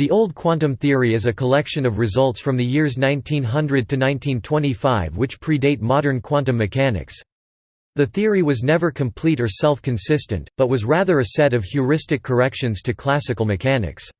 The Old Quantum Theory is a collection of results from the years 1900 to 1925 which predate modern quantum mechanics. The theory was never complete or self-consistent, but was rather a set of heuristic corrections to classical mechanics.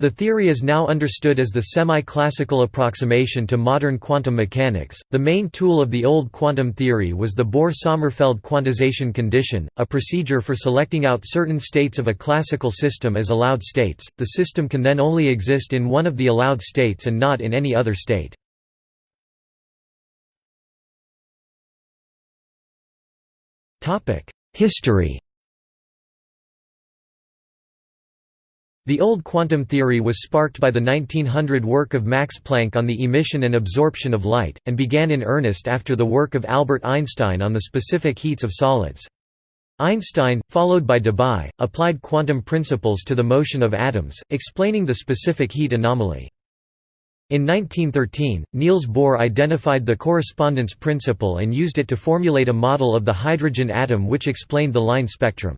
The theory is now understood as the semi-classical approximation to modern quantum mechanics. The main tool of the old quantum theory was the Bohr-Sommerfeld quantization condition, a procedure for selecting out certain states of a classical system as allowed states. The system can then only exist in one of the allowed states and not in any other state. Topic: History The old quantum theory was sparked by the 1900 work of Max Planck on the emission and absorption of light, and began in earnest after the work of Albert Einstein on the specific heats of solids. Einstein, followed by Debye, applied quantum principles to the motion of atoms, explaining the specific heat anomaly. In 1913, Niels Bohr identified the correspondence principle and used it to formulate a model of the hydrogen atom which explained the line spectrum.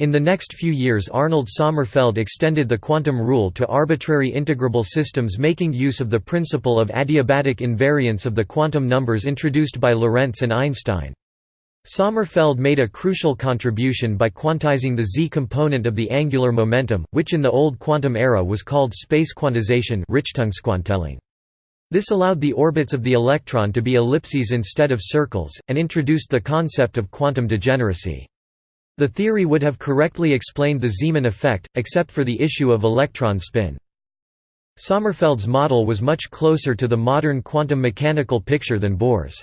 In the next few years Arnold Sommerfeld extended the quantum rule to arbitrary integrable systems making use of the principle of adiabatic invariance of the quantum numbers introduced by Lorentz and Einstein. Sommerfeld made a crucial contribution by quantizing the z-component of the angular momentum, which in the old quantum era was called space quantization This allowed the orbits of the electron to be ellipses instead of circles, and introduced the concept of quantum degeneracy. The theory would have correctly explained the Zeeman effect, except for the issue of electron spin. Sommerfeld's model was much closer to the modern quantum mechanical picture than Bohr's.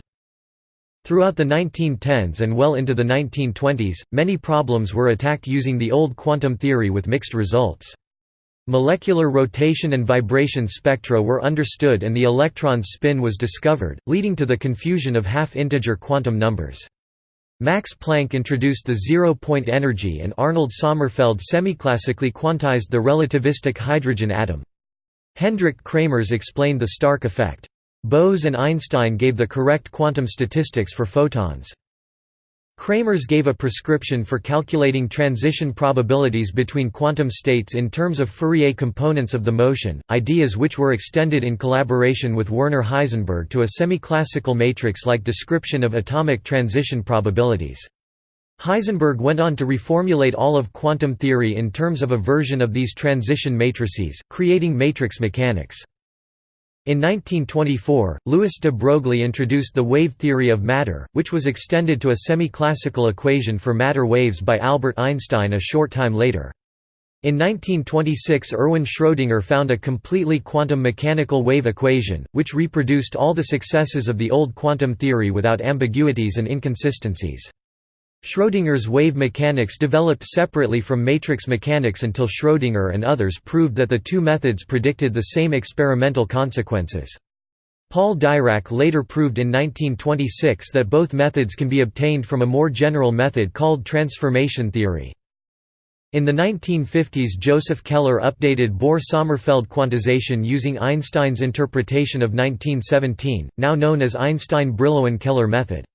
Throughout the 1910s and well into the 1920s, many problems were attacked using the old quantum theory with mixed results. Molecular rotation and vibration spectra were understood and the electron's spin was discovered, leading to the confusion of half-integer quantum numbers. Max Planck introduced the zero-point energy and Arnold Sommerfeld semiclassically quantized the relativistic hydrogen atom. Hendrik Kramers explained the Stark effect. Bose and Einstein gave the correct quantum statistics for photons. Kramers gave a prescription for calculating transition probabilities between quantum states in terms of Fourier components of the motion, ideas which were extended in collaboration with Werner Heisenberg to a semi-classical matrix-like description of atomic transition probabilities. Heisenberg went on to reformulate all of quantum theory in terms of a version of these transition matrices, creating matrix mechanics. In 1924, Louis de Broglie introduced the wave theory of matter, which was extended to a semi-classical equation for matter waves by Albert Einstein a short time later. In 1926 Erwin Schrödinger found a completely quantum mechanical wave equation, which reproduced all the successes of the old quantum theory without ambiguities and inconsistencies. Schrödinger's wave mechanics developed separately from matrix mechanics until Schrödinger and others proved that the two methods predicted the same experimental consequences. Paul Dirac later proved in 1926 that both methods can be obtained from a more general method called transformation theory. In the 1950s Joseph Keller updated Bohr–Sommerfeld quantization using Einstein's interpretation of 1917, now known as Einstein-Brillouin–Keller method.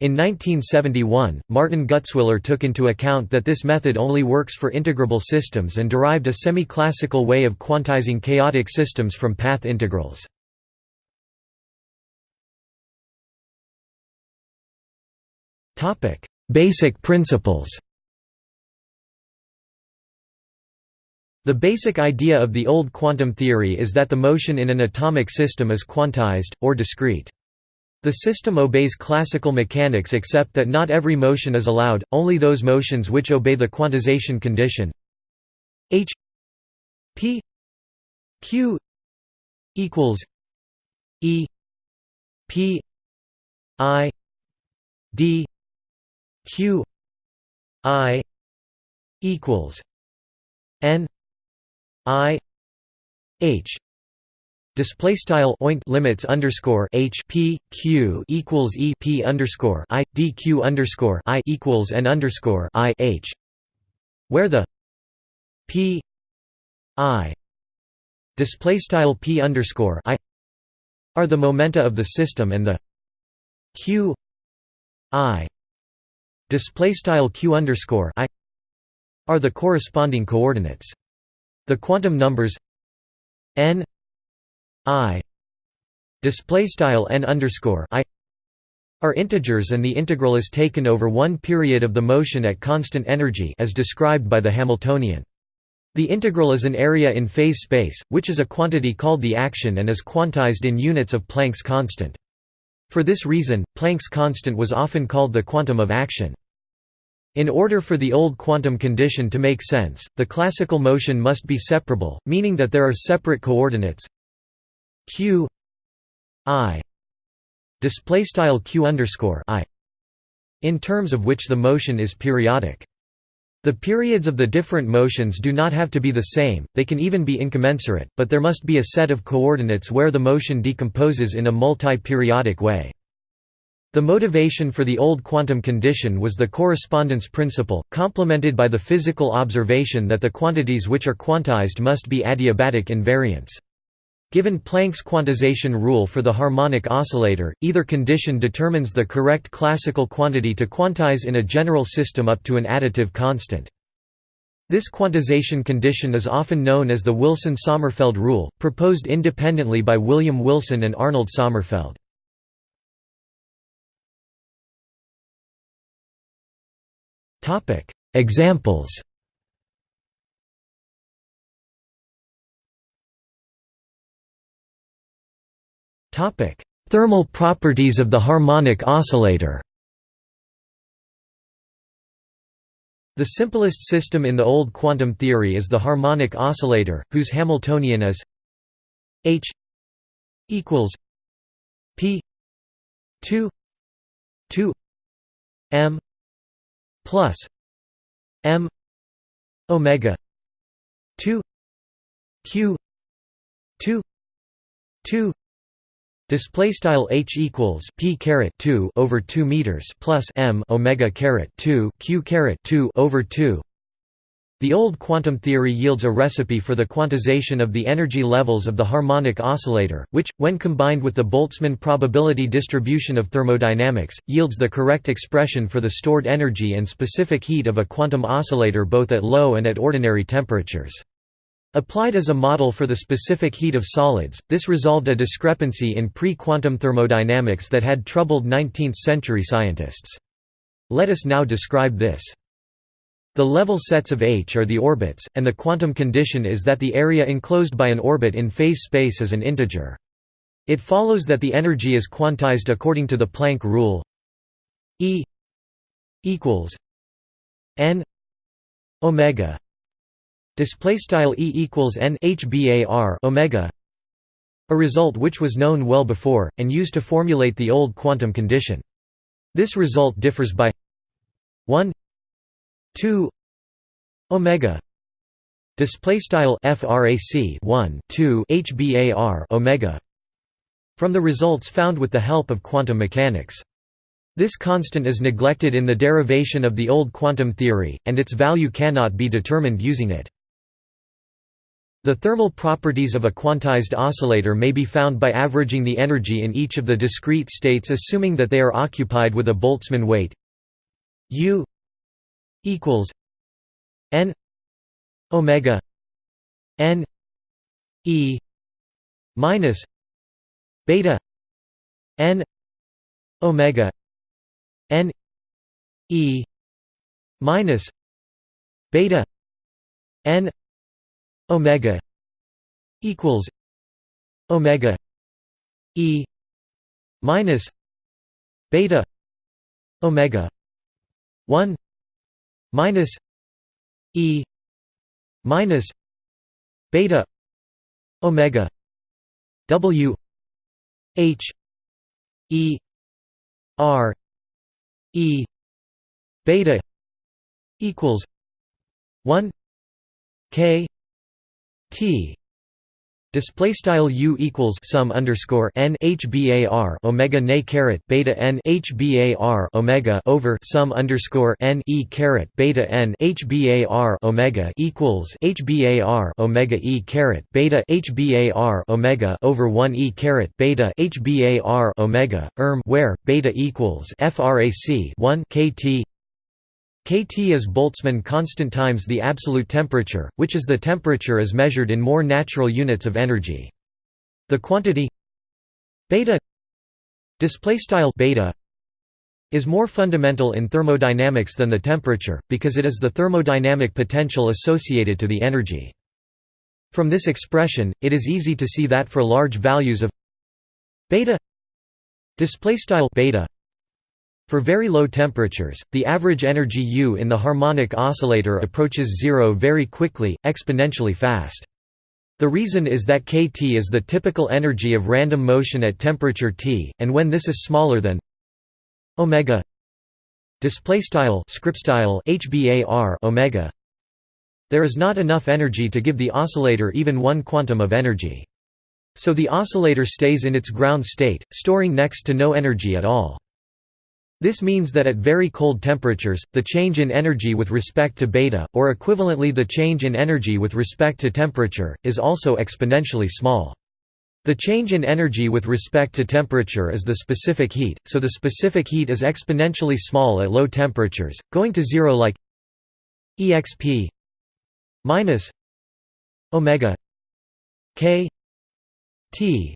In 1971, Martin Gutzwiller took into account that this method only works for integrable systems and derived a semi-classical way of quantizing chaotic systems from path integrals. Basic principles The basic idea of the old quantum theory is that the motion in an atomic system is quantized, or discrete. The system obeys classical mechanics except that not every motion is allowed, only those motions which obey the quantization condition. H p q equals e p i d q i equals n i h Display style oint limits underscore h p q equals e p underscore i d q underscore i equals n underscore i h, where the p i display style p underscore i are the momenta of the system and the q i display style q underscore i are the corresponding coordinates. The quantum numbers n i display style n underscore i are integers and the integral is taken over one period of the motion at constant energy as described by the Hamiltonian. The integral is an area in phase space, which is a quantity called the action and is quantized in units of Planck's constant. For this reason, Planck's constant was often called the quantum of action. In order for the old quantum condition to make sense, the classical motion must be separable, meaning that there are separate coordinates q i display style q underscore i in terms of which the motion is periodic. The periods of the different motions do not have to be the same, they can even be incommensurate, but there must be a set of coordinates where the motion decomposes in a multi-periodic way. The motivation for the old quantum condition was the correspondence principle, complemented by the physical observation that the quantities which are quantized must be adiabatic invariants. Given Planck's quantization rule for the harmonic oscillator, either condition determines the correct classical quantity to quantize in a general system up to an additive constant. This quantization condition is often known as the Wilson–Sommerfeld rule, proposed independently by William Wilson and Arnold Sommerfeld. Examples Thermal properties of the harmonic oscillator. The simplest system in the old quantum theory is the harmonic oscillator, whose Hamiltonian is h equals p 2 2 m plus m omega 2 q 2 2 Display style h equals p caret 2 over 2 meters plus m omega caret 2 q caret 2 over 2. The old quantum theory yields a recipe for the quantization of the energy levels of the harmonic oscillator, which, when combined with the Boltzmann probability distribution of thermodynamics, yields the correct expression for the stored energy and specific heat of a quantum oscillator both at low and at ordinary temperatures. Applied as a model for the specific heat of solids, this resolved a discrepancy in pre-quantum thermodynamics that had troubled 19th-century scientists. Let us now describe this. The level sets of H are the orbits, and the quantum condition is that the area enclosed by an orbit in phase space is an integer. It follows that the energy is quantized according to the Planck rule E equals n omega display style e equals n hbar omega a result which was known well before and used to formulate the old quantum condition this result differs by 1 2 omega display style frac 1 2 hbar omega from the results found with the help of quantum mechanics this constant is neglected in the derivation of the old quantum theory, and its value cannot be determined using it. The thermal properties of a quantized oscillator may be found by averaging the energy in each of the discrete states assuming that they are occupied with a Boltzmann weight. U equals n omega n e minus beta n omega n e minus beta n omega equals omega e minus beta omega 1 minus e minus beta omega w h e r e beta equals 1 k T. Display style u equals sum underscore n hbar omega ne caret beta n hbar omega over sum underscore n e caret beta n hbar omega equals hbar omega e caret beta hbar omega over 1 e caret beta hbar omega erm where beta equals frac 1 kt kT is Boltzmann constant times the absolute temperature, which is the temperature as measured in more natural units of energy. The quantity beta display style beta is more fundamental in thermodynamics than the temperature because it is the thermodynamic potential associated to the energy. From this expression, it is easy to see that for large values of beta display style beta for very low temperatures, the average energy U in the harmonic oscillator approaches zero very quickly, exponentially fast. The reason is that kT is the typical energy of random motion at temperature T, and when this is smaller than omega display style script style hbar omega there is not enough energy to give the oscillator even one quantum of energy so the oscillator stays in its ground state storing next to no energy at all this means that at very cold temperatures, the change in energy with respect to beta, or equivalently the change in energy with respect to temperature, is also exponentially small. The change in energy with respect to temperature is the specific heat, so the specific heat is exponentially small at low temperatures, going to zero like exp minus omega k t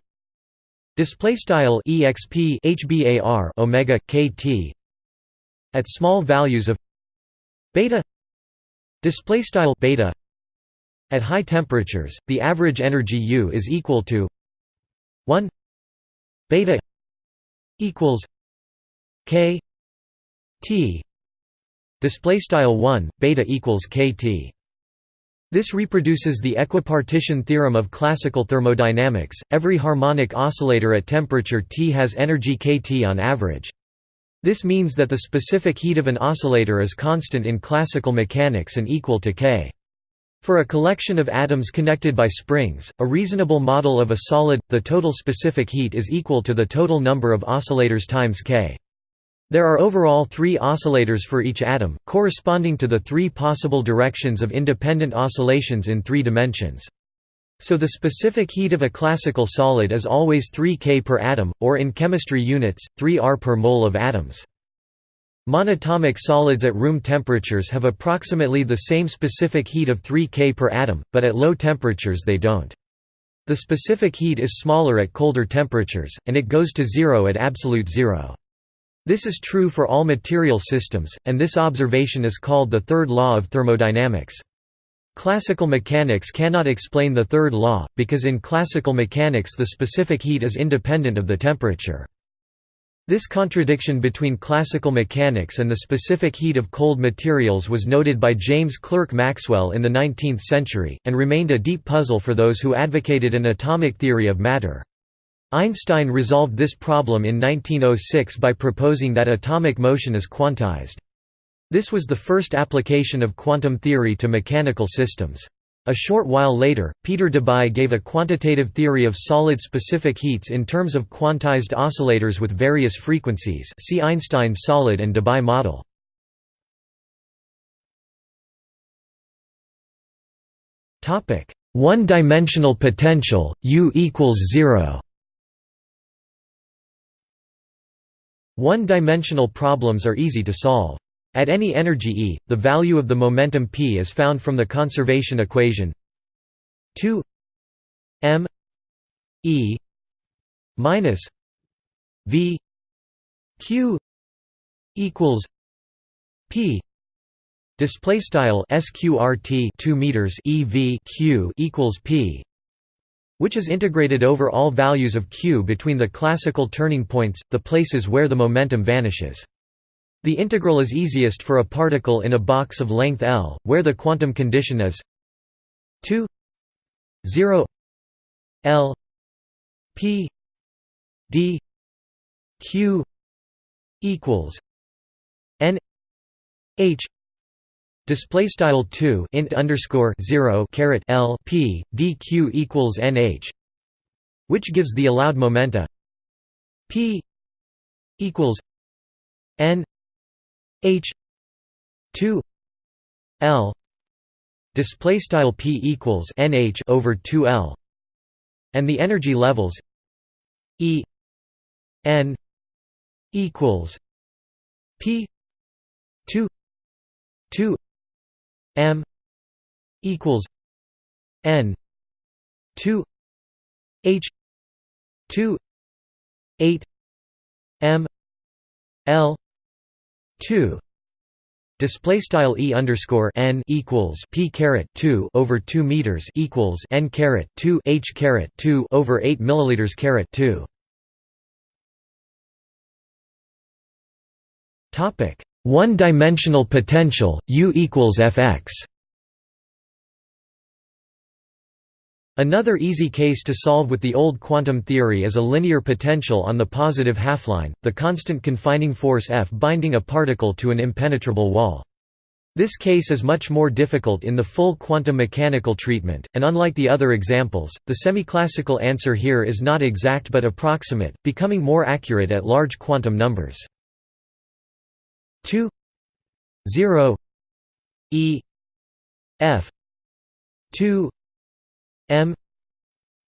Display style exp hbar omega kt at small values of beta. Display style beta at high temperatures the average energy u is equal to 1 beta equals k t. Display style 1 beta equals kt this reproduces the equipartition theorem of classical thermodynamics. Every harmonic oscillator at temperature T has energy kT on average. This means that the specific heat of an oscillator is constant in classical mechanics and equal to k. For a collection of atoms connected by springs, a reasonable model of a solid, the total specific heat is equal to the total number of oscillators times k. There are overall three oscillators for each atom, corresponding to the three possible directions of independent oscillations in three dimensions. So the specific heat of a classical solid is always 3 K per atom, or in chemistry units, 3 R per mole of atoms. Monatomic solids at room temperatures have approximately the same specific heat of 3 K per atom, but at low temperatures they don't. The specific heat is smaller at colder temperatures, and it goes to zero at absolute zero. This is true for all material systems, and this observation is called the third law of thermodynamics. Classical mechanics cannot explain the third law, because in classical mechanics the specific heat is independent of the temperature. This contradiction between classical mechanics and the specific heat of cold materials was noted by James Clerk Maxwell in the 19th century, and remained a deep puzzle for those who advocated an atomic theory of matter. Einstein resolved this problem in 1906 by proposing that atomic motion is quantized. This was the first application of quantum theory to mechanical systems. A short while later, Peter Debye gave a quantitative theory of solid-specific heats in terms of quantized oscillators with various frequencies see Einstein solid and Debye model. One-dimensional potential, U equals zero One-dimensional problems are easy to solve. At any energy E, the value of the momentum p is found from the conservation equation 2 m E minus v q equals p display style sqrt 2 meters ev q equals p which is integrated over all values of q between the classical turning points, the places where the momentum vanishes. The integral is easiest for a particle in a box of length L, where the quantum condition is 2 0 L P D Q equals N H Display style two int underscore zero caret L P dq equals nh, which gives the allowed momenta P equals N H two L display style P equals nh over two L, and the energy levels E N equals P two 2 m equals n 2 h 2 8 m l 2 Display style e underscore n equals p caret two over two meters equals n caret two h caret two over eight milliliters caret two. Topic one-dimensional potential U equals Fx. Another easy case to solve with the old quantum theory is a linear potential on the positive half-line, the constant confining force F binding a particle to an impenetrable wall. This case is much more difficult in the full quantum mechanical treatment, and unlike the other examples, the semi-classical answer here is not exact but approximate, becoming more accurate at large quantum numbers. 2 0 e f 2 m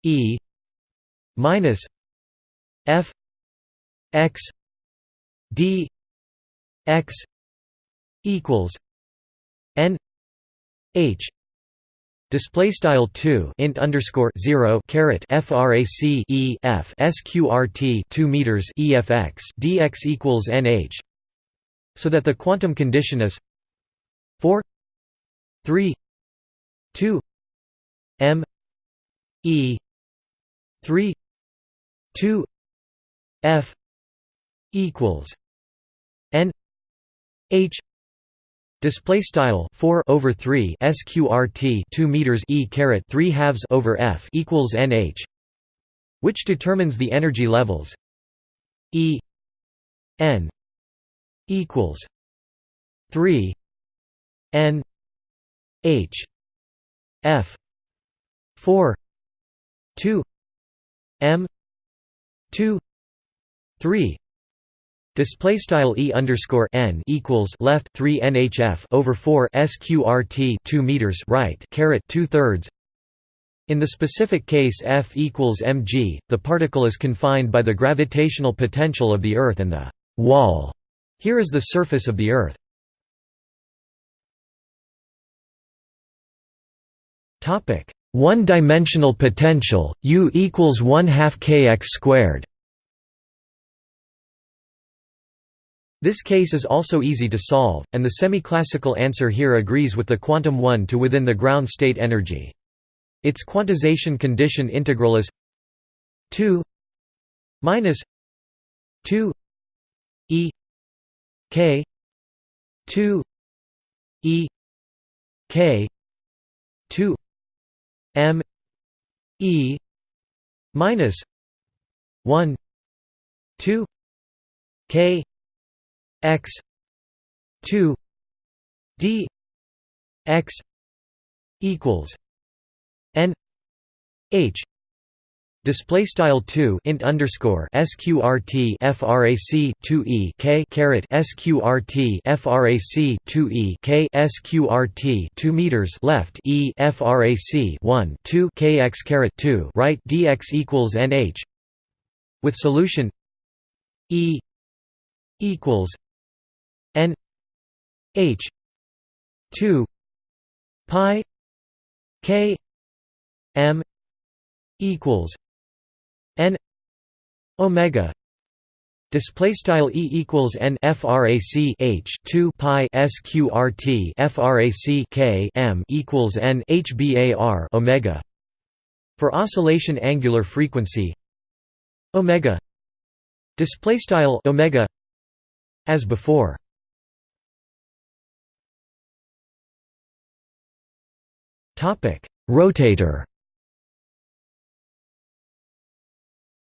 e minus f x d x equals n h Display style two int underscore zero caret frac e f sqrt two meters efx dx equals nh, so that the quantum condition is four three two m E three two F equals N H. Display style four over three SQRT two meters E caret three halves over F equals NH, which determines the energy levels E N equals three N H F four 2 m 2 3 Display style e underscore n equals left 3 nhf over 4 sqrt 2 meters right caret 2 thirds. In the specific case F equals mg, the particle is confined by the gravitational potential of the Earth and the wall. Here is the surface of the Earth. Topic one-dimensional potential, U equals 1 half kx squared. This case is also easy to solve, and the semi-classical answer here agrees with the quantum 1 to within the ground state energy. Its quantization condition integral is 2 minus 2 e k 2 e k 2 M E minus one two K X two D X equals N H Display style two int underscore sqrt frac two e k caret sqrt frac two e k sqrt two meters left e frac one two kx caret two right dx equals nh with solution e equals n h two pi k m equals n omega display style e equals n frac h 2 pi sqrt frac k m equals n hbar omega for oscillation angular frequency omega display style omega as before. Topic rotator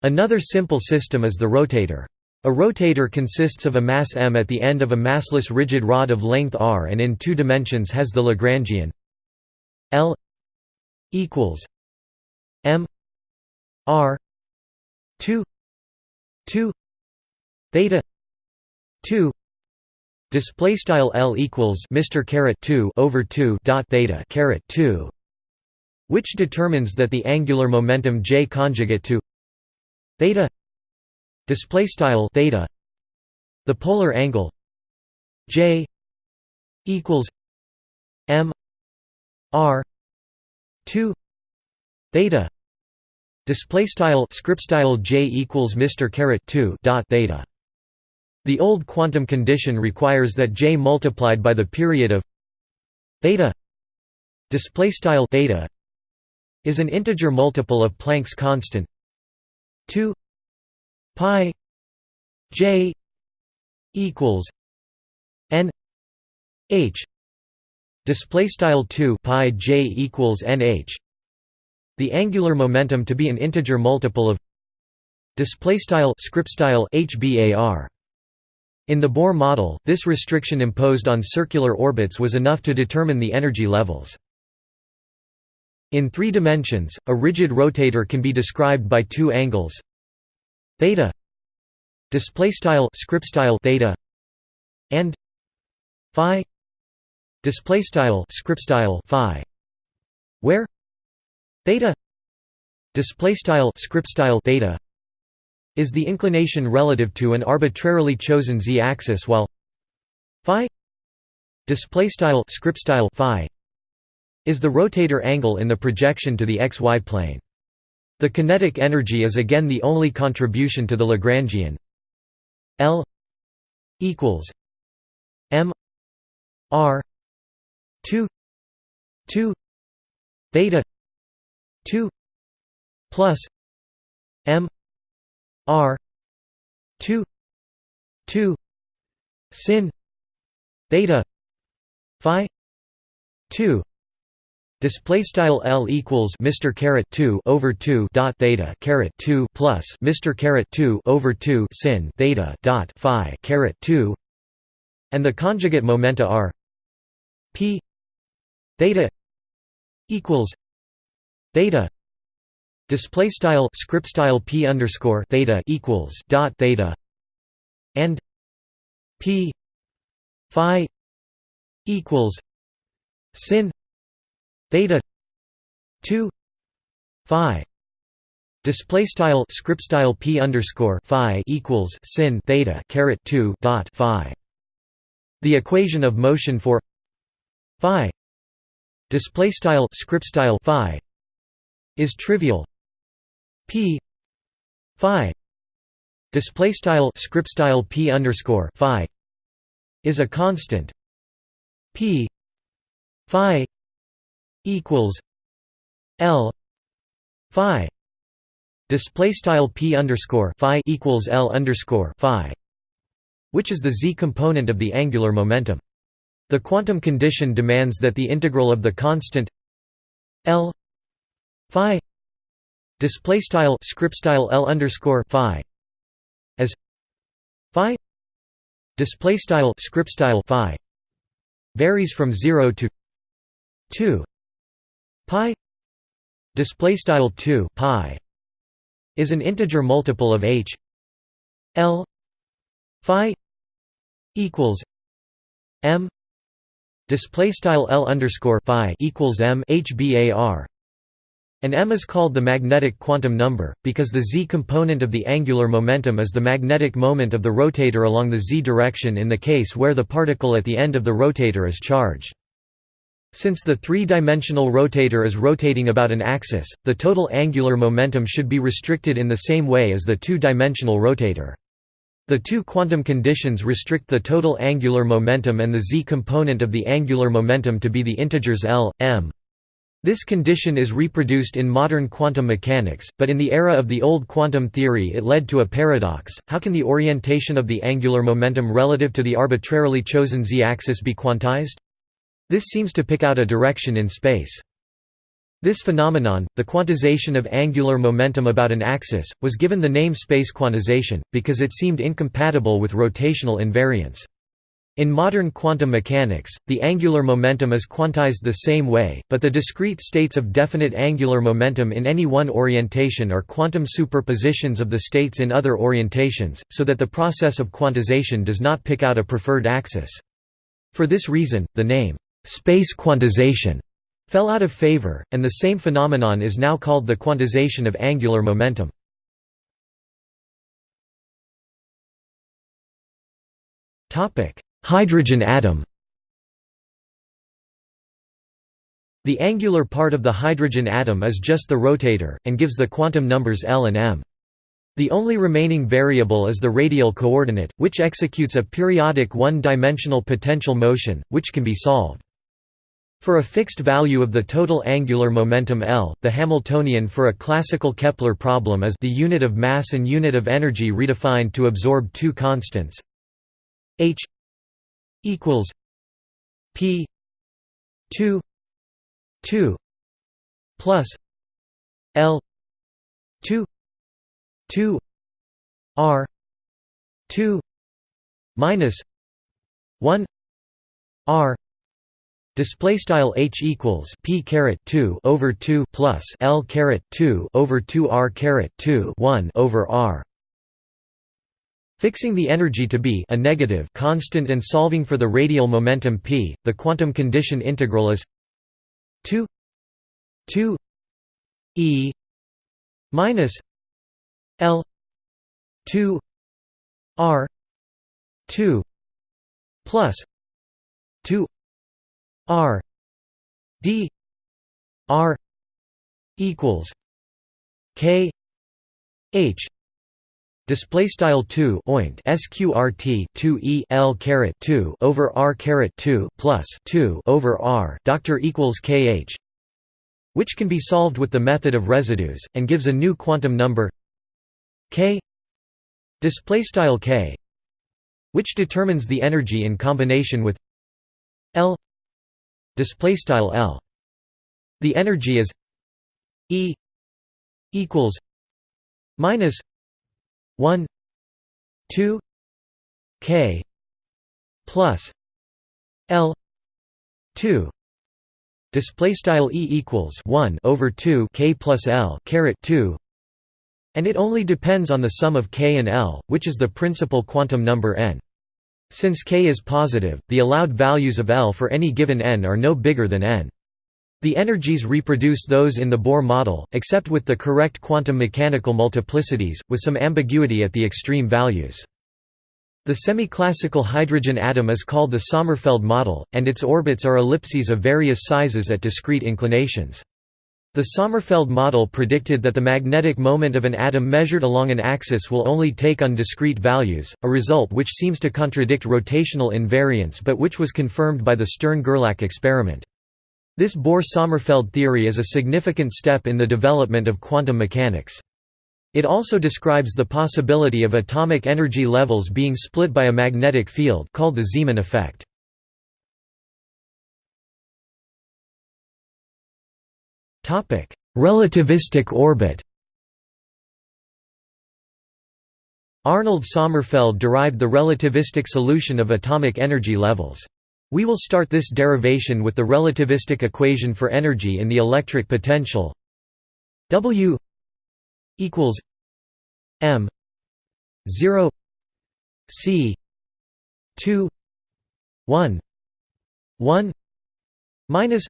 Another simple system is the rotator. A rotator consists of a mass m at the end of a massless rigid rod of length r and in two dimensions has the Lagrangian L equals m r 2 2 theta 2 display style L equals Mr caret 2 over 2 dot theta caret 2 which determines that the angular momentum J conjugate to theta display style theta. The polar angle j equals r 2 theta. Display style script style j equals mr caret 2 dot theta. The old quantum condition requires that j multiplied by the period of theta. Display style theta is an integer multiple of Planck's constant 2 pi j equals n h. Display style 2 pi j equals nh the angular momentum to be an integer multiple of display style script style hbar in the Bohr model, this restriction imposed on circular orbits was enough to determine the energy levels. In three dimensions, a rigid rotator can be described by two angles. Theta display style script style theta and phi display style script style phi where theta display style script style theta is the inclination relative to an arbitrarily chosen z-axis while phi display style script style phi is the rotator angle in the projection to the xy plane. The kinetic energy is again the only contribution to the Lagrangian L equals m r 2 2 theta 2 plus m r 2 2 sin theta phi 2 Display style L equals Mr caret two over two dot theta caret two plus Mr caret two over two sin theta dot phi caret two. And the conjugate momenta are P theta equals theta display style script style P underscore theta equals dot theta and P phi equals sin theta 2 phi display style script style p underscore phi equals sin theta caret 2 dot phi. The equation of motion for phi display style script style phi is trivial. P phi display style script style p underscore phi is a constant. P phi equals L Phi display style P underscore Phi equals L underscore Phi which is the z component of the angular momentum. The quantum condition demands that the integral of the constant L Phi display style script style L underscore Phi as Phi display style script style Phi varies from 0 to 2 pi display style 2 pi is an integer multiple of h l phi equals m display style l underscore phi equals m hbar and m is called the magnetic quantum number because the z component of the angular momentum is the magnetic moment of the rotator along the z direction in the case where the particle at the end of the rotator is charged since the three-dimensional rotator is rotating about an axis, the total angular momentum should be restricted in the same way as the two-dimensional rotator. The two quantum conditions restrict the total angular momentum and the z component of the angular momentum to be the integers L, m. This condition is reproduced in modern quantum mechanics, but in the era of the old quantum theory it led to a paradox, how can the orientation of the angular momentum relative to the arbitrarily chosen z-axis be quantized? This seems to pick out a direction in space. This phenomenon, the quantization of angular momentum about an axis, was given the name space quantization, because it seemed incompatible with rotational invariance. In modern quantum mechanics, the angular momentum is quantized the same way, but the discrete states of definite angular momentum in any one orientation are quantum superpositions of the states in other orientations, so that the process of quantization does not pick out a preferred axis. For this reason, the name, space quantization fell out of favor, and the same phenomenon is now called the quantization of angular momentum. Hydrogen atom The angular part of the hydrogen atom is just the rotator, and gives the quantum numbers L and m. The only remaining variable is the radial coordinate, which executes a periodic one-dimensional potential motion, which can be solved. For a fixed value of the total angular momentum L, the Hamiltonian for a classical Kepler problem is the unit of mass and unit of energy redefined to absorb two constants h equals p 2 2 plus L 2 2 R 2 minus 1 R Display style h equals p caret 2 over 2 plus l caret 2 over 2 r caret 2 1 over r. Fixing the energy to be a negative constant and solving for the radial momentum p, the quantum condition integral is 2 2 e minus l 2 r 2 plus 2 R D R equals K H display style 2 oint sqrt 2 e l caret 2 over r caret 2 plus 2 over r doctor equals kh which can be solved with the method of residues and gives a new quantum number k display style k which determines the energy in combination with l display style L. The energy is E equals minus 1 2 K plus L 2 display style E equals 1 over 2 K plus L caret 2 and it only depends on the sum of K and L which is the principal quantum number n since k is positive, the allowed values of L for any given n are no bigger than n. The energies reproduce those in the Bohr model, except with the correct quantum mechanical multiplicities, with some ambiguity at the extreme values. The semi-classical hydrogen atom is called the Sommerfeld model, and its orbits are ellipses of various sizes at discrete inclinations. The Sommerfeld model predicted that the magnetic moment of an atom measured along an axis will only take on discrete values, a result which seems to contradict rotational invariance but which was confirmed by the Stern–Gerlach experiment. This Bohr–Sommerfeld theory is a significant step in the development of quantum mechanics. It also describes the possibility of atomic energy levels being split by a magnetic field called the Zeeman effect. Topic: Relativistic orbit. Arnold Sommerfeld derived the relativistic solution of atomic energy levels. We will start this derivation with the relativistic equation for energy in the electric potential W equals m 0 c 2 1 1 minus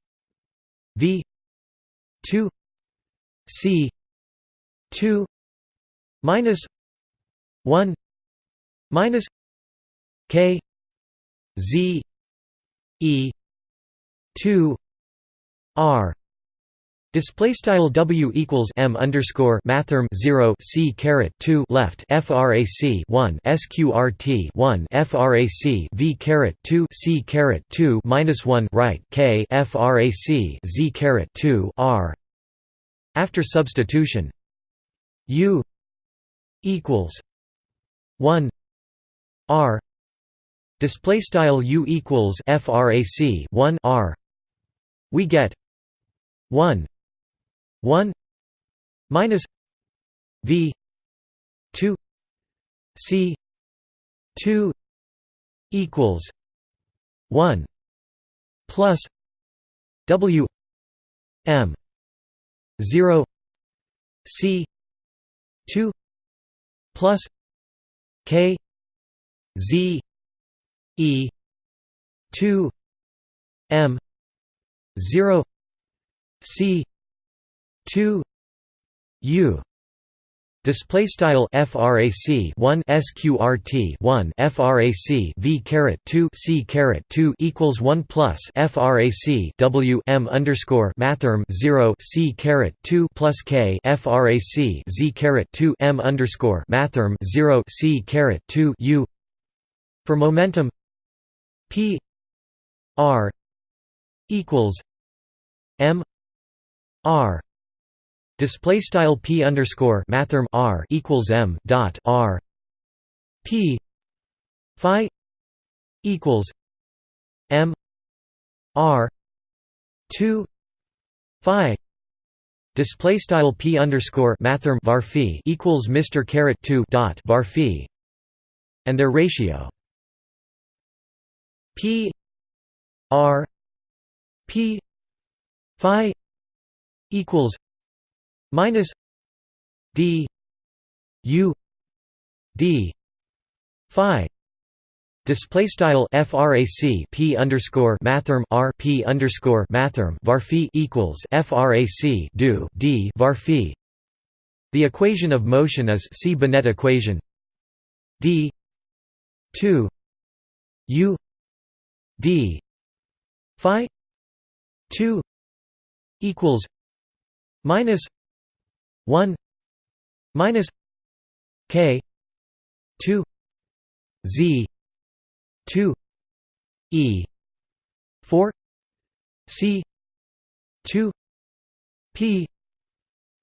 v 2 c 2 minus 1 minus k z e 2 r Display style W equals M underscore mathrm zero C caret two left FRAC one SQRT one FRAC V caret two C caret two minus one right K FRAC Z caret two R. After substitution U equals one R. Display style U equals FRAC one R. We get one 1 minus v 2 c 2 equals 1 plus w m 0 c 2 plus k z e 2 m 0 c 2 u Display style frac 1 sqrt 1 frac v caret 2 c caret 2 equals 1 plus frac w m underscore mathrm 0 c caret 2 plus k frac z caret 2 m underscore mathrm 0 c caret 2 u. For momentum p r equals m r Display style p underscore mathrm r equals m dot r. P phi equals m r two phi. Display style p underscore mathrm var phi equals Mr caret two dot var phi. And their ratio. P r p phi equals minus d u d phi Display style frac p underscore mathrm r p underscore mathrm var equals frac do d var phi. The equation of motion is see Binet equation d two u d phi two equals minus 1 minus k 2 z 2 e 4 c 2 p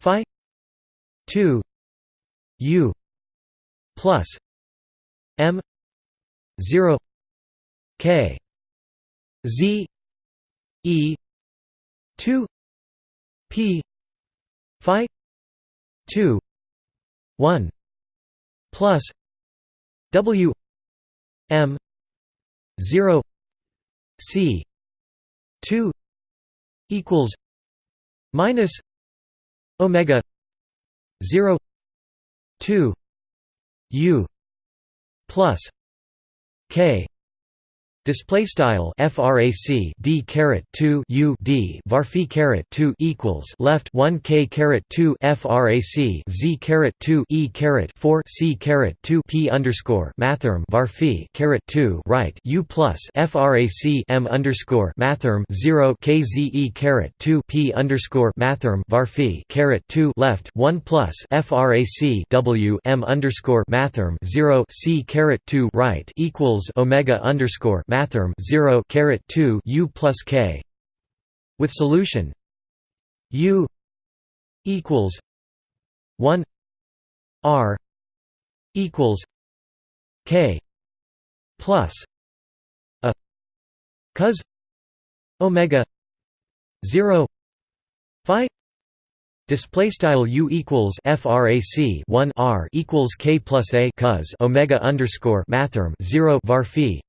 phi 2 u plus m 0 k z e 2 p phi 2 1 plus w m 0 c 2 equals minus omega 0 2 u plus k Display style frac d caret 2 u d varphi caret 2 equals left 1 k caret 2 frac z caret 2 e caret 4 c caret 2 p underscore mathrm varphi caret 2 right u plus frac m underscore mathrm 0 k z e caret 2 p underscore mathrm varphi caret 2 left 1 plus frac w m underscore mathrm 0 c caret 2 right equals omega underscore mathrm 0 caret 2 u plus k with solution u equals 1 r equals k plus a cos omega 0 phi Display style u equals frac 1 r equals k plus a cos omega underscore mathrm 0 var phi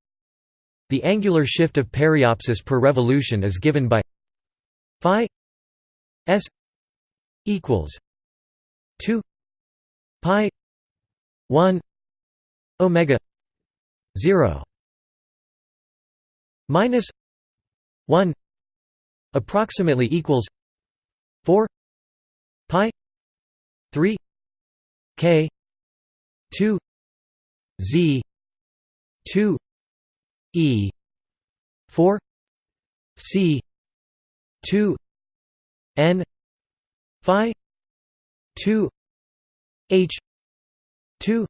the angular shift of periapsis per revolution is given by phi s equals 2 pi 1 omega 0 minus 1 approximately equals 4 pi 3 k 2 z 2 E. four. C. two. N. Phi. two. H. two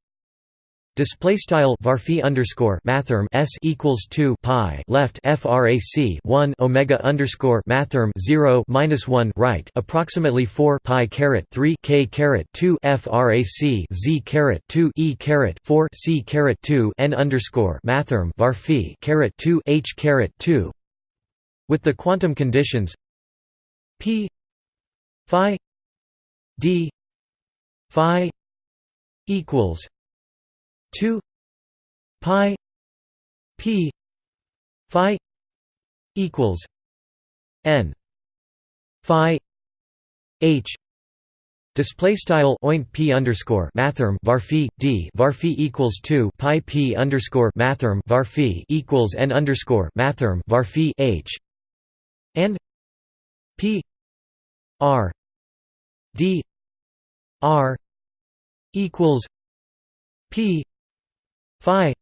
Display style varphi underscore mathrm s equals two pi left frac one omega underscore mathrm zero minus one right approximately four pi caret three k caret two frac z caret two e caret four c caret two n underscore mathrm varphi caret two h caret two. With the quantum conditions p phi d phi equals 2 pi p phi equals n phi h. Display style oint p underscore mathrm varphi d varphi equals two pi p underscore mathrm varphi equals n underscore mathrm varphi h. And p r d r equals p phi.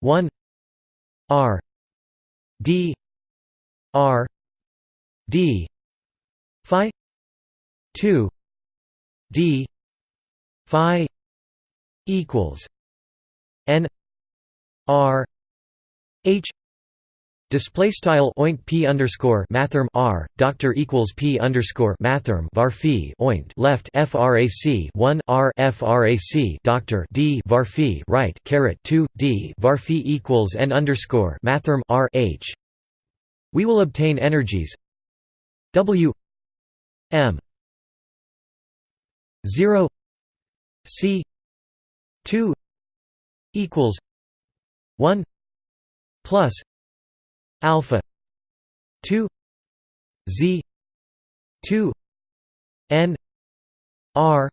1 r. D. R. D. Phi. 2 d. Phi. Equals. N. R. H Display style oint p underscore mathrm r doctor equals p underscore mathrm varphi oint left frac one r frac doctor d var right caret two d varphi equals n underscore mathrm r h. We will obtain energies W m zero c two equals one plus alpha 2 z 2 n r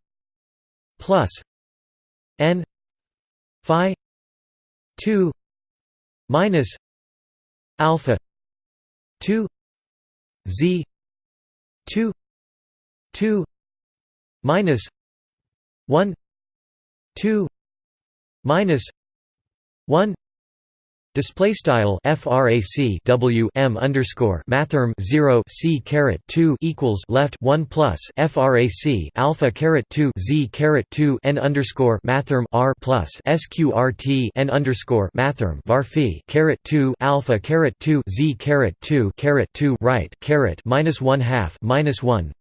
plus n phi 2 minus alpha 2 z 2 2 minus 1 2 minus 1 Display style frac w m underscore mathrm zero c caret two equals left one plus frac alpha caret two z caret two n underscore mathrm r plus sqrt n underscore mathrm var caret two alpha caret two z caret two caret two right caret minus one half minus one,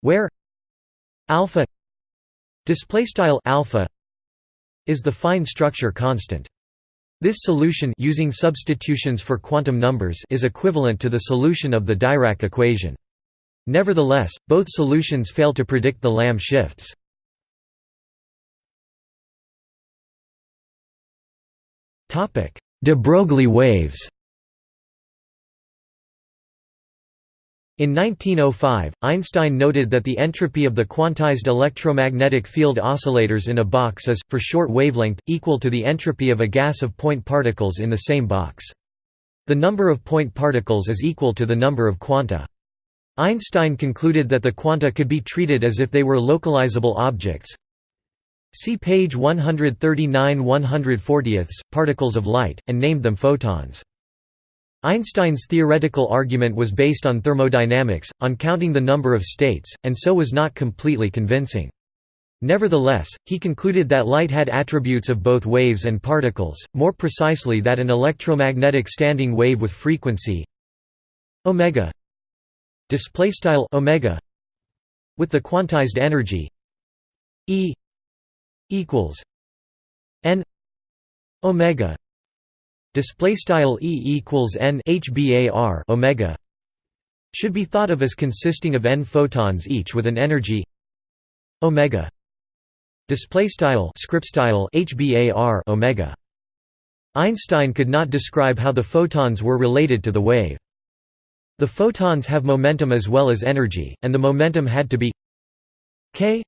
where alpha display style alpha is the fine structure constant. This solution using substitutions for quantum numbers is equivalent to the solution of the Dirac equation. Nevertheless, both solutions fail to predict the Lamb shifts. De Broglie waves In 1905, Einstein noted that the entropy of the quantized electromagnetic field oscillators in a box is, for short wavelength, equal to the entropy of a gas of point particles in the same box. The number of point particles is equal to the number of quanta. Einstein concluded that the quanta could be treated as if they were localizable objects. See page 139 140 particles of light, and named them photons. Einstein's theoretical argument was based on thermodynamics, on counting the number of states, and so was not completely convincing. Nevertheless, he concluded that light had attributes of both waves and particles, more precisely that an electromagnetic standing wave with frequency omega displaystyle omega with the quantized energy E equals n omega display style e equals n hbar omega should be thought of as consisting of n photons each with an energy omega display style script style hbar omega. Einstein could not describe how the photons were related to the wave. The photons have momentum as well as energy and the momentum had to be k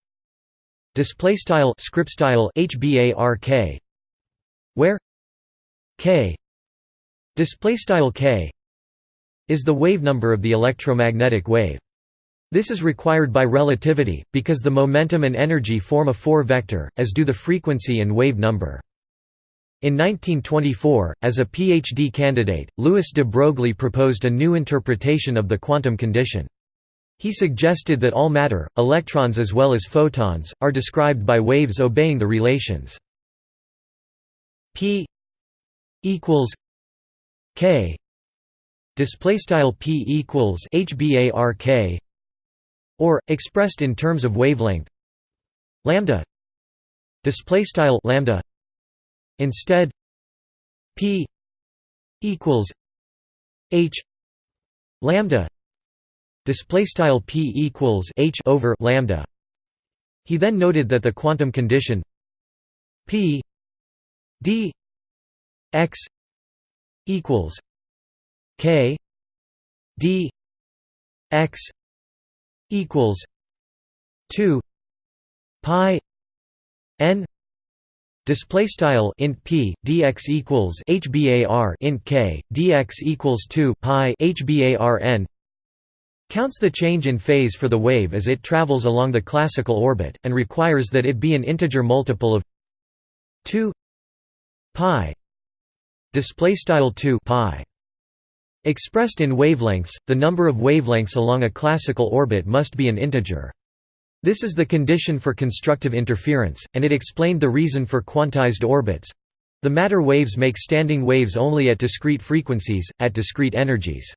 display style script style hbar k where k display style k is the wave number of the electromagnetic wave. This is required by relativity, because the momentum and energy form a four-vector, as do the frequency and wave number. In 1924, as a PhD candidate, Louis de Broglie proposed a new interpretation of the quantum condition. He suggested that all matter, electrons as well as photons, are described by waves obeying the relations p equals k display style p equals hbark or expressed in terms of wavelength lambda display style lambda instead p equals h lambda display style p equals h over lambda. He then noted that the quantum condition p d x equals k d x equals 2 pi n Display style int p dx equals hbar int k dx equals two pi hbar n. counts the change in phase for the wave as it travels along the classical orbit, and requires that it be an integer multiple of 2 pi displaystyle 2 pi. Expressed in wavelengths the number of wavelengths along a classical orbit must be an integer. This is the condition for constructive interference and it explained the reason for quantized orbits. The matter waves make standing waves only at discrete frequencies at discrete energies.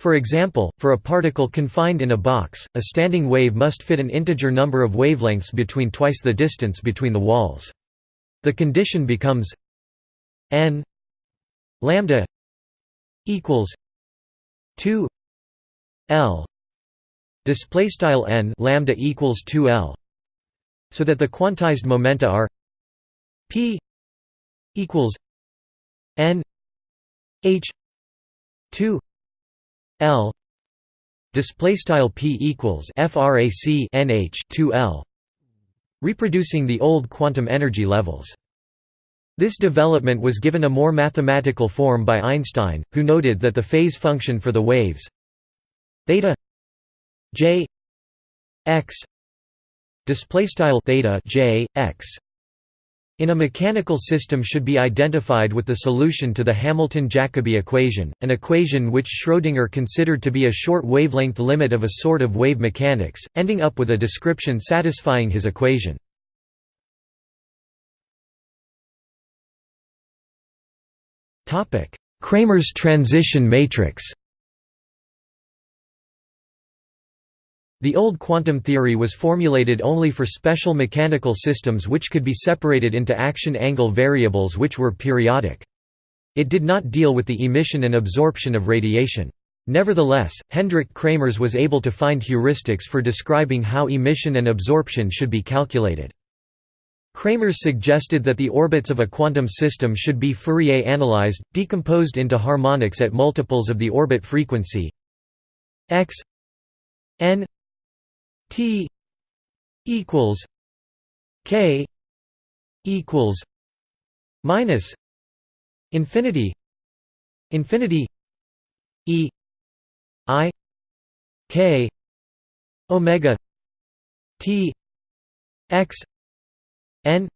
For example, for a particle confined in a box, a standing wave must fit an integer number of wavelengths between twice the distance between the walls. The condition becomes n lambda equals 2 l display style n lambda equals 2 l so that the quantized momenta are p equals n h 2 L display style P equals frac nh 2 L reproducing the old quantum energy levels this development was given a more mathematical form by Einstein who noted that the phase function for the waves theta j x display style theta j x in a mechanical system should be identified with the solution to the Hamilton-Jacobi equation, an equation which Schrödinger considered to be a short wavelength limit of a sort of wave mechanics, ending up with a description satisfying his equation. Kramers transition matrix The old quantum theory was formulated only for special mechanical systems which could be separated into action angle variables which were periodic. It did not deal with the emission and absorption of radiation. Nevertheless, Hendrik Kramers was able to find heuristics for describing how emission and absorption should be calculated. Kramers suggested that the orbits of a quantum system should be Fourier analyzed, decomposed into harmonics at multiples of the orbit frequency x n T equals K equals minus infinity infinity E I K Omega T X N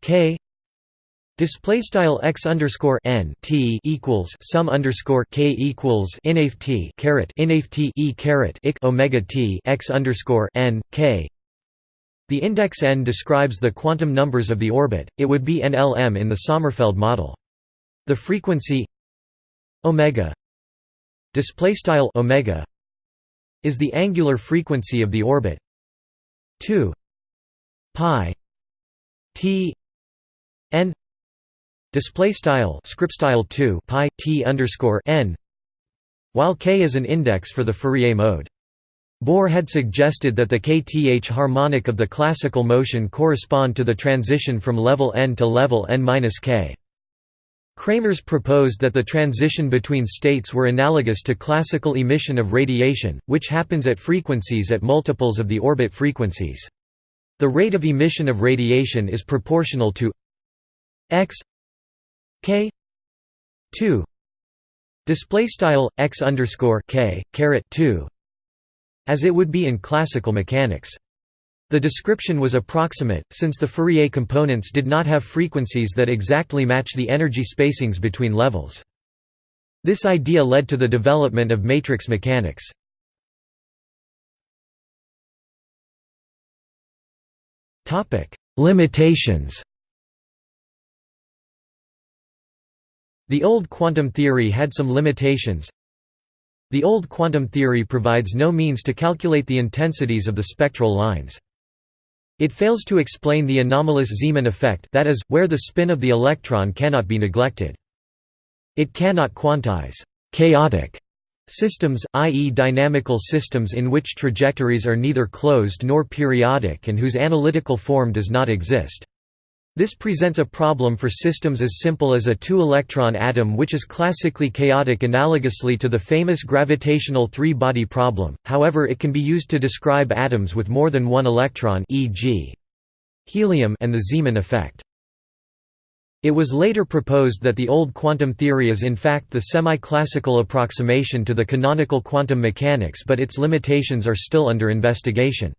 K Display style x underscore n t equals sum underscore k equals inaf t caret inaf t e caret ik omega t x underscore n k. The index n describes the quantum numbers of the orbit. It would be NLM in the Sommerfeld model. The frequency omega display style omega is the angular frequency of the orbit. 2 pi t n display style script style 2 pi t underscore n while k is an index for the Fourier mode. Bohr had suggested that the kth harmonic of the classical motion correspond to the transition from level n to level n-k. Kramers proposed that the transition between states were analogous to classical emission of radiation, which happens at frequencies at multiples of the orbit frequencies. The rate of emission of radiation is proportional to x k 2 display style x underscore k caret 2 as it would be in classical mechanics. The description was approximate, since the Fourier components did not have frequencies that exactly match the energy spacings between levels. This idea led to the development of matrix mechanics. Limitations The old quantum theory had some limitations. The old quantum theory provides no means to calculate the intensities of the spectral lines. It fails to explain the anomalous Zeeman effect that is, where the spin of the electron cannot be neglected. It cannot quantize «chaotic» systems, i.e. dynamical systems in which trajectories are neither closed nor periodic and whose analytical form does not exist. This presents a problem for systems as simple as a two-electron atom which is classically chaotic analogously to the famous gravitational three-body problem, however it can be used to describe atoms with more than one electron e.g. helium and the Zeeman effect. It was later proposed that the old quantum theory is in fact the semi-classical approximation to the canonical quantum mechanics but its limitations are still under investigation.